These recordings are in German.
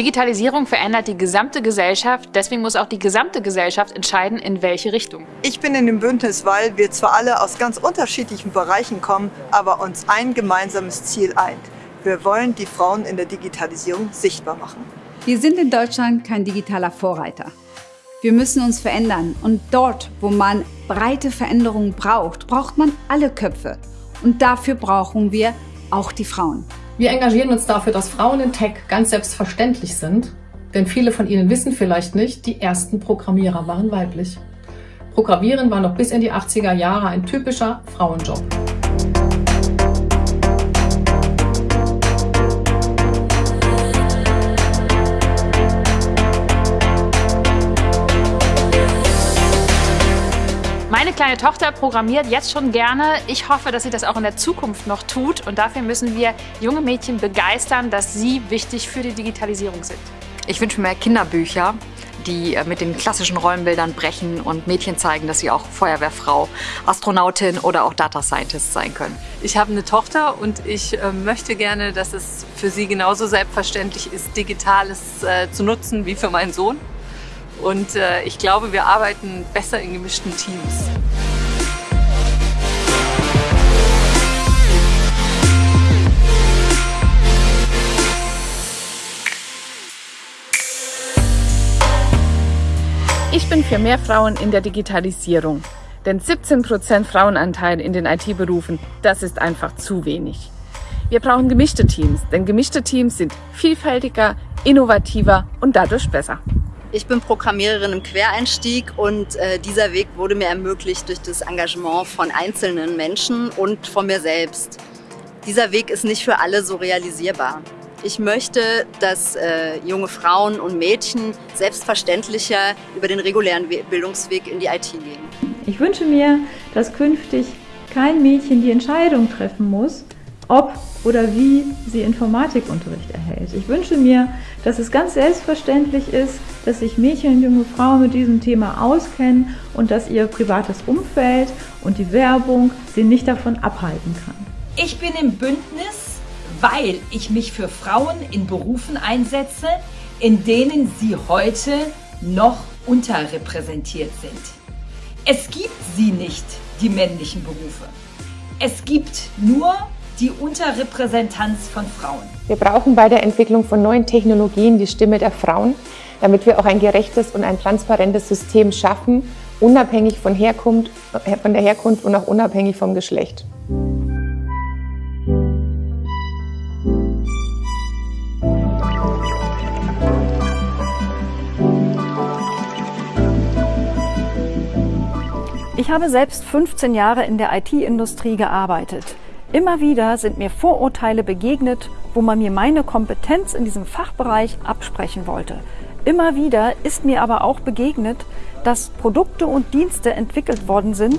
Digitalisierung verändert die gesamte Gesellschaft, deswegen muss auch die gesamte Gesellschaft entscheiden, in welche Richtung. Ich bin in dem Bündnis, weil wir zwar alle aus ganz unterschiedlichen Bereichen kommen, aber uns ein gemeinsames Ziel eint. Wir wollen die Frauen in der Digitalisierung sichtbar machen. Wir sind in Deutschland kein digitaler Vorreiter. Wir müssen uns verändern und dort, wo man breite Veränderungen braucht, braucht man alle Köpfe. Und dafür brauchen wir auch die Frauen. Wir engagieren uns dafür, dass Frauen in Tech ganz selbstverständlich sind, denn viele von ihnen wissen vielleicht nicht, die ersten Programmierer waren weiblich. Programmieren war noch bis in die 80er Jahre ein typischer Frauenjob. Meine kleine Tochter programmiert jetzt schon gerne. Ich hoffe, dass sie das auch in der Zukunft noch tut. Und dafür müssen wir junge Mädchen begeistern, dass sie wichtig für die Digitalisierung sind. Ich wünsche mir mehr Kinderbücher, die äh, mit den klassischen Rollenbildern brechen und Mädchen zeigen, dass sie auch Feuerwehrfrau, Astronautin oder auch Data Scientist sein können. Ich habe eine Tochter und ich äh, möchte gerne, dass es für sie genauso selbstverständlich ist, Digitales äh, zu nutzen wie für meinen Sohn. Und äh, ich glaube, wir arbeiten besser in gemischten Teams. Ich bin für mehr Frauen in der Digitalisierung. Denn 17% Frauenanteil in den IT-Berufen, das ist einfach zu wenig. Wir brauchen gemischte Teams, denn gemischte Teams sind vielfältiger, innovativer und dadurch besser. Ich bin Programmiererin im Quereinstieg und äh, dieser Weg wurde mir ermöglicht durch das Engagement von einzelnen Menschen und von mir selbst. Dieser Weg ist nicht für alle so realisierbar. Ich möchte, dass äh, junge Frauen und Mädchen selbstverständlicher über den regulären Bildungsweg in die IT gehen. Ich wünsche mir, dass künftig kein Mädchen die Entscheidung treffen muss, ob oder wie sie Informatikunterricht erhält. Ich wünsche mir, dass es ganz selbstverständlich ist, dass sich Mädchen und junge Frauen mit diesem Thema auskennen und dass ihr privates Umfeld und die Werbung sie nicht davon abhalten kann. Ich bin im Bündnis, weil ich mich für Frauen in Berufen einsetze, in denen sie heute noch unterrepräsentiert sind. Es gibt sie nicht, die männlichen Berufe. Es gibt nur die Unterrepräsentanz von Frauen. Wir brauchen bei der Entwicklung von neuen Technologien die Stimme der Frauen, damit wir auch ein gerechtes und ein transparentes System schaffen, unabhängig von, Herkunft, von der Herkunft und auch unabhängig vom Geschlecht. Ich habe selbst 15 Jahre in der IT-Industrie gearbeitet. Immer wieder sind mir Vorurteile begegnet, wo man mir meine Kompetenz in diesem Fachbereich absprechen wollte. Immer wieder ist mir aber auch begegnet, dass Produkte und Dienste entwickelt worden sind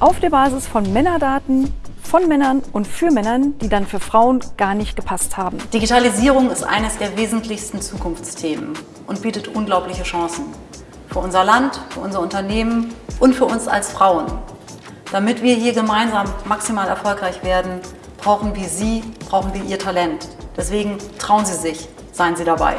auf der Basis von Männerdaten, von Männern und für Männern, die dann für Frauen gar nicht gepasst haben. Digitalisierung ist eines der wesentlichsten Zukunftsthemen und bietet unglaubliche Chancen. Für unser Land, für unser Unternehmen und für uns als Frauen. Damit wir hier gemeinsam maximal erfolgreich werden, brauchen wir Sie, brauchen wir Ihr Talent. Deswegen trauen Sie sich, seien Sie dabei.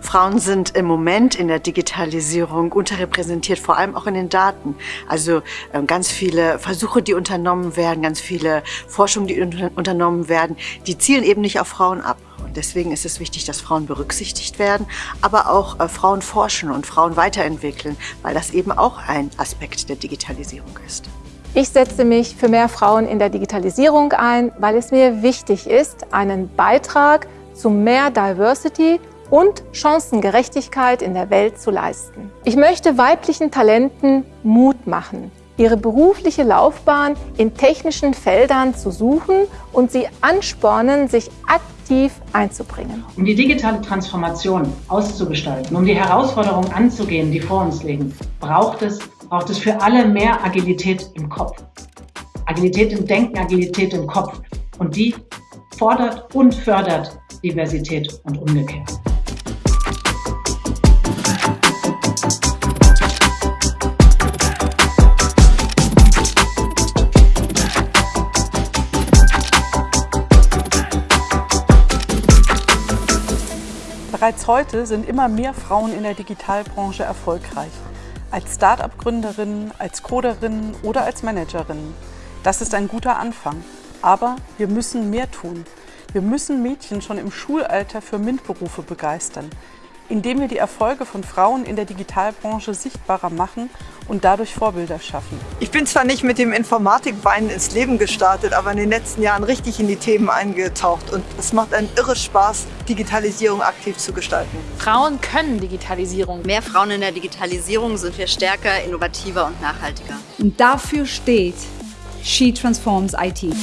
Frauen sind im Moment in der Digitalisierung unterrepräsentiert, vor allem auch in den Daten. Also äh, ganz viele Versuche, die unternommen werden, ganz viele Forschungen, die unternommen werden, die zielen eben nicht auf Frauen ab. Und deswegen ist es wichtig, dass Frauen berücksichtigt werden, aber auch äh, Frauen forschen und Frauen weiterentwickeln, weil das eben auch ein Aspekt der Digitalisierung ist. Ich setze mich für mehr Frauen in der Digitalisierung ein, weil es mir wichtig ist, einen Beitrag zu mehr Diversity und Chancengerechtigkeit in der Welt zu leisten. Ich möchte weiblichen Talenten Mut machen, ihre berufliche Laufbahn in technischen Feldern zu suchen und sie anspornen, sich aktiv einzubringen. Um die digitale Transformation auszugestalten, um die Herausforderungen anzugehen, die vor uns liegen, braucht es braucht es für alle mehr Agilität im Kopf. Agilität im Denken, Agilität im Kopf. Und die fordert und fördert Diversität und umgekehrt. Bereits heute sind immer mehr Frauen in der Digitalbranche erfolgreich. Als Start-up-Gründerinnen, als Coderinnen oder als Managerinnen. Das ist ein guter Anfang. Aber wir müssen mehr tun. Wir müssen Mädchen schon im Schulalter für MINT-Berufe begeistern indem wir die Erfolge von Frauen in der Digitalbranche sichtbarer machen und dadurch Vorbilder schaffen. Ich bin zwar nicht mit dem Informatikbein ins Leben gestartet, aber in den letzten Jahren richtig in die Themen eingetaucht und es macht einen irre Spaß, Digitalisierung aktiv zu gestalten. Frauen können Digitalisierung. Mehr Frauen in der Digitalisierung sind wir stärker, innovativer und nachhaltiger. Und dafür steht She Transforms IT.